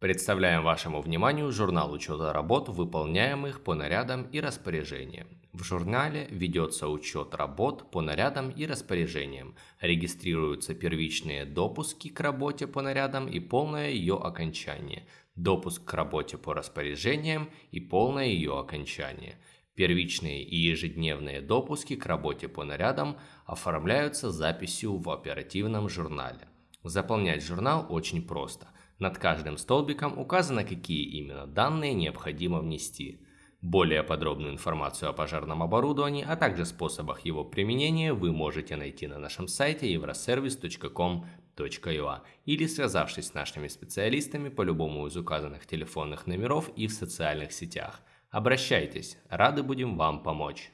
Представляем вашему вниманию журнал учета работ, выполняемых по нарядам и распоряжениям. В журнале ведется учет работ по нарядам и распоряжениям, регистрируются первичные допуски к работе по нарядам и полное ее окончание, допуск к работе по распоряжениям и полное ее окончание. Первичные и ежедневные допуски к работе по нарядам оформляются записью в оперативном журнале. Заполнять журнал очень просто – над каждым столбиком указано, какие именно данные необходимо внести. Более подробную информацию о пожарном оборудовании, а также способах его применения вы можете найти на нашем сайте euroservice.com.ua или связавшись с нашими специалистами по любому из указанных телефонных номеров и в социальных сетях. Обращайтесь, рады будем вам помочь.